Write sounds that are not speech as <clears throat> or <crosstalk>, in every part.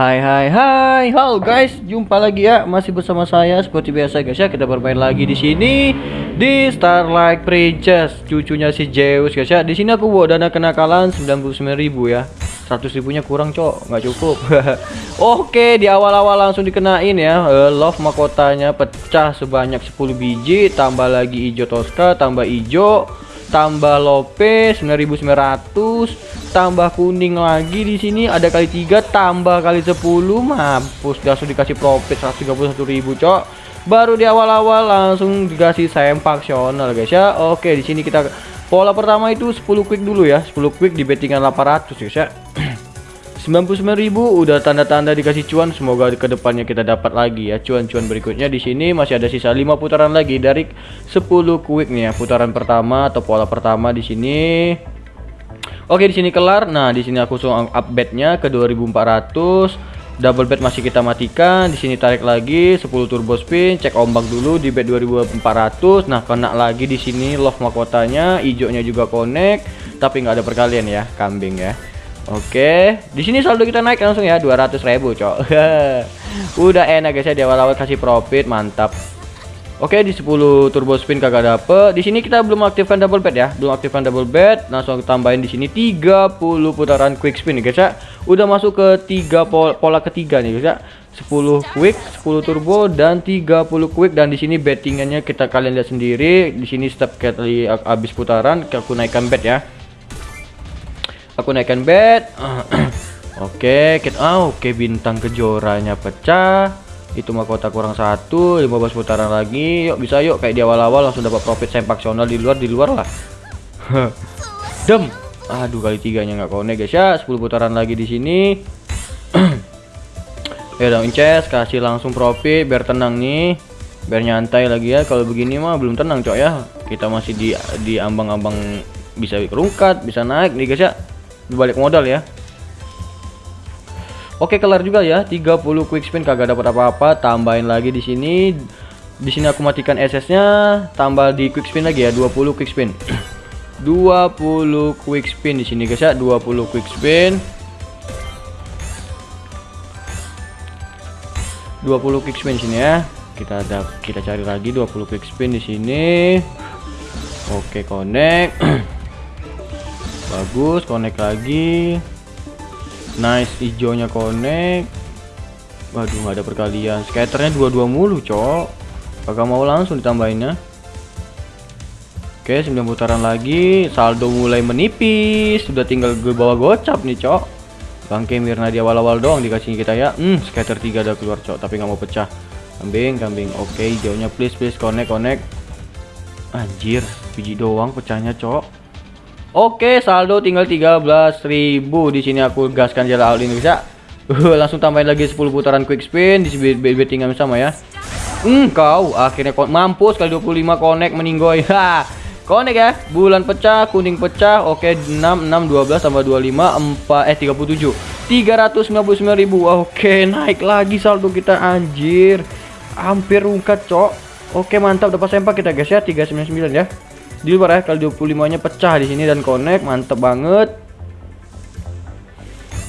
Hai hai hai, halo guys, jumpa lagi ya, masih bersama saya seperti biasa guys ya, kita bermain lagi di sini di Starlight Princess, cucunya si Zeus guys ya. Di sini aku bawa dana kenakalan 99.000 ya. 100 ribunya kurang cok, nggak cukup. <laughs> Oke, di awal-awal langsung dikenain ya. Uh, love mahkotanya pecah sebanyak 10 biji, tambah lagi hijau Tosca, tambah hijau, tambah Lope 9900 tambah kuning lagi di sini ada kali tiga tambah kali 10 mampus langsung dikasih profit 131.000 cok. Baru di awal-awal langsung dikasih sempaksional guys ya. Oke di sini kita pola pertama itu 10 quick dulu ya. 10 quick di bettingan 800 guys ya 99.000 udah tanda-tanda dikasih cuan. Semoga ke depannya kita dapat lagi ya cuan-cuan berikutnya. Di sini masih ada sisa 5 putaran lagi dari 10 quick nih ya putaran pertama atau pola pertama di sini. Oke di sini kelar. Nah di sini aku langsung update nya ke 2400 double bet masih kita matikan. Di sini tarik lagi 10 turbo spin. Cek ombak dulu di bet 2400 nah kena lagi di sini love mahkotanya. Hijaunya juga connect. Tapi nggak ada perkalian ya kambing ya Oke, di sini saldo kita naik langsung ya 200 ribu, cok. <laughs> Udah enak guys ya di awal-awal kasih profit, mantap. Oke, di 10 turbo spin kagak dapet. Di sini kita belum aktifkan double bet ya. Belum aktifkan double bet, langsung tambahin di sini 30 putaran quick spin nih guys ya. Udah masuk ke 3 pola, pola ketiga nih guys ya. 10 quick, 10 turbo dan 30 quick dan di sini bettingannya kita kalian lihat sendiri. Di sini setiap kali habis putaran aku naikkan bet ya aku naikkan bet <clears throat> oke kita ah oke bintang kejoranya pecah. Itu mahkota kurang satu 15 putaran lagi. Yuk bisa yuk kayak di awal-awal langsung dapat profit sempaksional di luar di luar lah. <laughs> Dem. Aduh kali tiganya nggak konek guys. Ya 10 putaran lagi di sini. <clears throat> Ya dong inces kasih langsung profit biar tenang nih. Biar nyantai lagi ya. Kalau begini mah belum tenang cok ya. Kita masih di di ambang-ambang bisa kerungkat bisa naik nih guys ya balik modal ya. Oke kelar juga ya. 30 quick spin kagak dapat apa-apa. Tambahin lagi di sini. Di sini aku matikan SS nya tambah di quick spin lagi ya 20 quick spin. <clears throat> 20 quick spin di sini guys ya. 20 quick spin. 20 quick spin sini ya. Kita ada kita cari lagi 20 quick spin di sini. Oke connect <clears throat> bagus connect lagi. Nice hijaunya connect. Waduh nggak ada perkalian. Scatternya dua-dua mulu cok. Kagak mau langsung ditambahinnya oke 9 putaran lagi. Saldo mulai menipis. Sudah tinggal gue bawa gocap nih cok. Bangke Mirna di awal-awal doang dikasih kita ya. Hmm scatter 3 udah keluar cok. Tapi nggak mau pecah. Kambing kambing. Oke hijaunya please please. Connect connect. Anjir biji doang pecahnya cok Oke, saldo tinggal 13.000. Di sini aku gaskan jalan all ini bisa. Uh, langsung tambahin lagi 10 putaran quick spin di bettingan sama ya. Hmm, kau akhirnya mampus kali 25 connect meninggoy. <laughs> Ha. Connect ya. Bulan pecah, kuning pecah. Oke, 6 6 12 tambah 25 4 eh 37. 399.000. Oke, naik lagi saldo kita anjir. Hampir rungkat, Cok. Oke, mantap dapat sempak kita guys ya 399 ya di luar ya kali 25 nya pecah di sini dan connect mantep banget.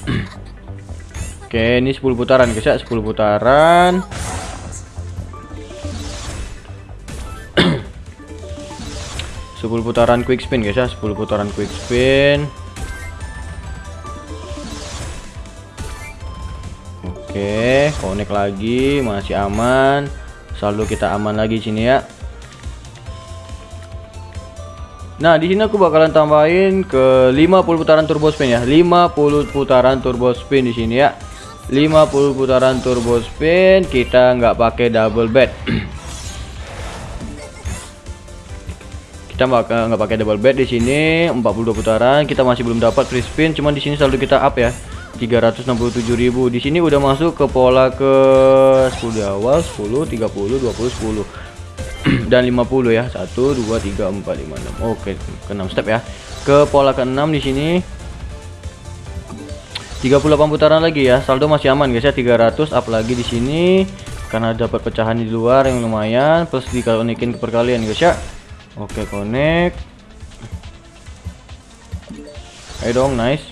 <clears throat> Oke ini 10 putaran guys ya 10 putaran. <clears throat> Sepuluh putaran quick spin guys ya 10 putaran quick spin. Oke connect lagi masih aman. Saldo kita aman lagi sini ya Nah, di sini aku bakalan tambahin ke 50 putaran turbo spin ya. 50 putaran turbo spin di sini ya. 50 putaran turbo spin, kita nggak pakai double bet. <clears throat> kita nggak pakai double bet di sini 42 putaran, kita masih belum dapat free spin, cuman di sini saldo kita up ya. 367.000 di sini udah masuk ke pola ke 10 di awal 10 30 20 10 <clears throat> dan 50 ya 1 2 3 4 5 6 oke ke 6 step ya. Ke pola ke 6 di sini. 38 putaran lagi ya. Saldo masih aman guys ya. 300 up lagi di sini. Karena dapat pecahan di luar yang lumayan. Plus dikonekin ke perkalian guys ya. Oke connect. Ayo dong nice.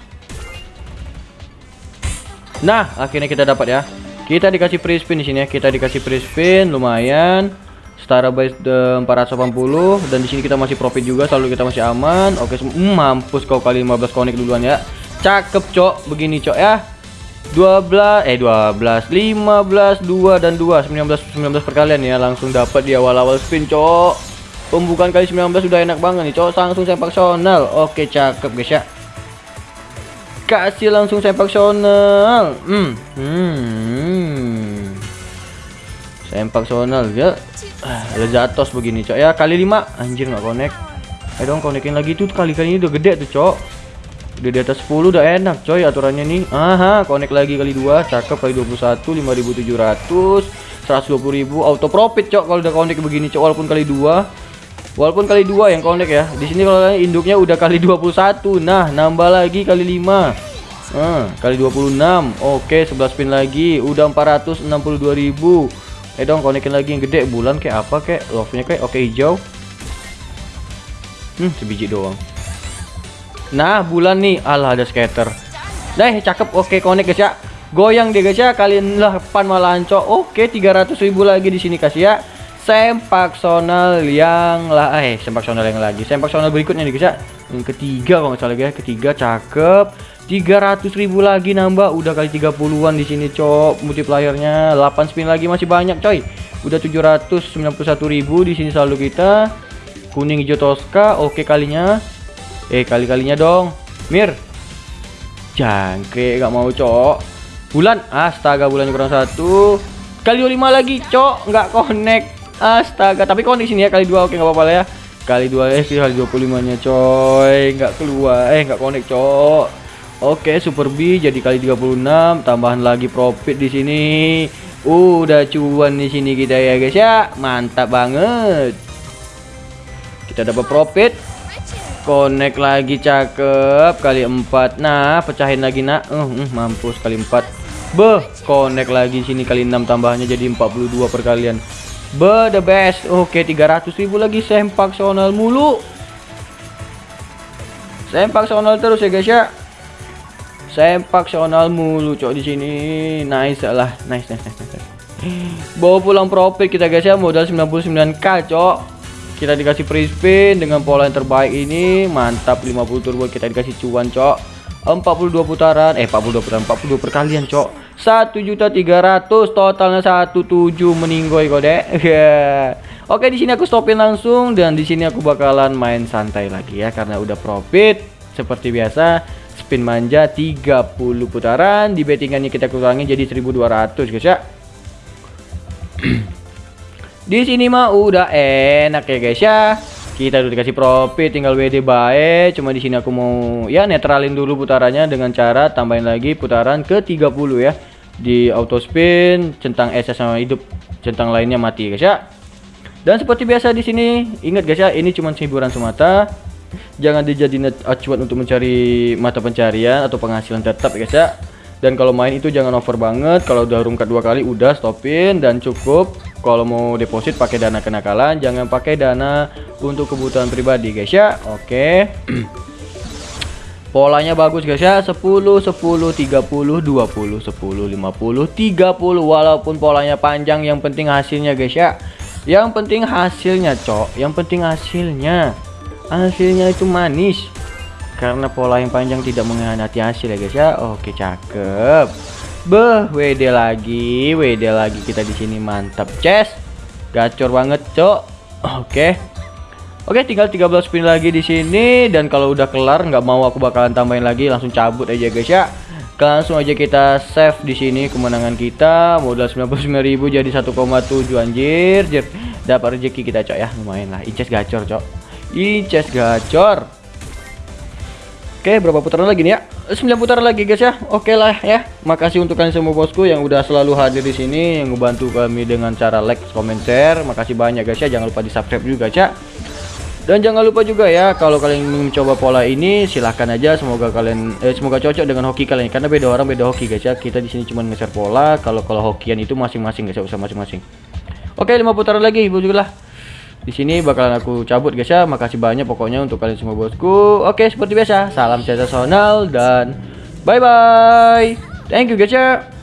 Nah, akhirnya kita dapat ya. Kita dikasih free spin di sini ya. Kita dikasih free spin lumayan. Setara base 480 dan di sini kita masih profit juga, selalu kita masih aman. Oke, mm, mampus kau kali 15 konek duluan ya. Cakep, Cok. Begini, Cok ya. 12 eh 12 15 2 dan 2 19 19 perkalian ya langsung dapat di awal-awal spin cok pembukaan kali 19 sudah enak banget nih cok langsung sempak sonal oke cakep guys ya kasih langsung sempak sonal hmm hmm sempak sonal ya ah, lezatos begini cok ya kali 5 anjir nggak connect ayo dong konekin lagi tuh kali-kali ini udah gede tuh cok Udah di atas 10 udah enak coy aturannya nih. Aha, connect lagi kali 2, cakep kali 21 5700, 120.000 auto profit cok kalau udah connect begini cok walaupun kali 2. Walaupun kali 2 yang connect ya. Di sini kalau induknya udah kali 21. Nah, nambah lagi kali 5. Ah, kali 26. Oke, 11 spin lagi. Udah 462.000. Eh dong konekin lagi yang gede bulan kayak apa kayak love-nya kayak oke hijau. Hmm, sebiji doang. Nah, bulan nih. Alah, ada skater. Nah, cakep. Oke, connect guys ya. Goyang deh guys ya. Kalian lah pan malah ancok. Oke, 300 ribu lagi di sini kasih ya. Sempak sonal yang lah eh sempak sonal yang lagi. Sempak sonal berikutnya nih guys ya. Yang ketiga kalau nggak salah guys. Ketiga cakep. 300 ribu lagi nambah. Udah kali 30-an di sini cok. Multiplayernya 8 spin lagi masih banyak coy. Udah 791 ribu di sini selalu kita. Kuning hijau toska oke kalinya. Eh kali-kalinya dong. Mir. Jangkrik gak mau cok. Bulan. Astaga bulannya kurang satu. Kali 25 lagi cok. Nggak connect. Astaga. Tapi connect sini ya kali dua. Oke nggak apa-apa ya. Kali dua eh kali 25 nya coy. Nggak keluar. Eh nggak connect cok Oke Super B jadi kali 36 Tambahan lagi profit di sini Udah cuan di sini kita ya guys ya Mantap banget Kita dapat profit Connect lagi cakep kali 4. Nah, pecahin lagi nak. Uh, uh, mampus kali 4. Beh, connect lagi sini kali 6 tambahnya jadi 42 perkalian. Be the best. Oke, 300 ribu lagi sempak sonal mulu. Sempak sonal terus ya guys ya. Sempak sonal mulu cok di sini. Nice lah. Nice, nice, nice, nice. Bawa pulang profit kita guys ya modal 99k cok kita dikasih free spin dengan pola yang terbaik ini mantap 50 turbo kita dikasih cuan cok 42 putaran eh 42 putaran 42 perkalian cok 1 juta 300 totalnya 17 meninggoy kode <laughs> yeah. oke di sini aku stopin langsung dan di sini aku bakalan main santai lagi ya karena udah profit seperti biasa spin manja 30 putaran di bettingannya kita kurangi jadi 1200 guys ya <clears throat> Di sini mah udah enak ya guys ya. Kita udah dikasih profit tinggal WD baik. Cuma di sini aku mau ya netralin dulu putarannya dengan cara tambahin lagi putaran ke 30 ya. Di auto spin, centang SS sama hidup, centang lainnya mati guys ya. Dan seperti biasa di sini, ingat guys ya, ini cuma hiburan semata. Jangan dijadiin acuan untuk mencari mata pencarian atau penghasilan tetap guys ya. Dan kalau main itu jangan over banget. Kalau udah rungkat dua kali udah stopin. Dan cukup kalau mau deposit pakai dana kenakalan jangan pakai dana untuk kebutuhan pribadi guys ya. Oke. <clears throat> Polanya bagus guys ya. 10 10 30 20 10 50 30 walaupun polanya panjang yang penting hasilnya guys ya. Yang penting hasilnya cok. Yang penting hasilnya hasilnya itu manis karena pola yang panjang tidak mengkhianati hasil ya guys ya oke cakep Beh, WD lagi, WD lagi kita di sini mantap, chest. Gacor banget, Cok. Oke. Oke, tinggal 13 spin lagi di sini dan kalau udah kelar nggak mau aku bakalan tambahin lagi, langsung cabut aja guys ya. Langsung aja kita save di sini kemenangan kita. Modal 99.000 jadi 1,7 anjir. Jir. Dapat rezeki kita, Cok ya. Lumayan lah. Inces gacor, Cok. Inces gacor. Oke, berapa putaran lagi nih ya? 9 putaran lagi guys ya. Oke lah ya. Makasih untuk kalian semua bosku yang udah selalu hadir di sini yang ngebantu kami dengan cara like, comment, share. Makasih banyak guys ya. Jangan lupa di-subscribe juga, ya. Dan jangan lupa juga ya kalau kalian mencoba pola ini silahkan aja semoga kalian eh, semoga cocok dengan hoki kalian karena beda orang beda hoki guys ya. Kita di sini cuma nge-share pola kalau kalau hokian itu masing-masing guys ya usah masing-masing. Oke, 5 putaran lagi ibu lah di sini bakalan aku cabut guys ya. Makasih banyak pokoknya untuk kalian semua bosku. Oke seperti biasa. Salam sensasional dan bye bye Thank you guys ya.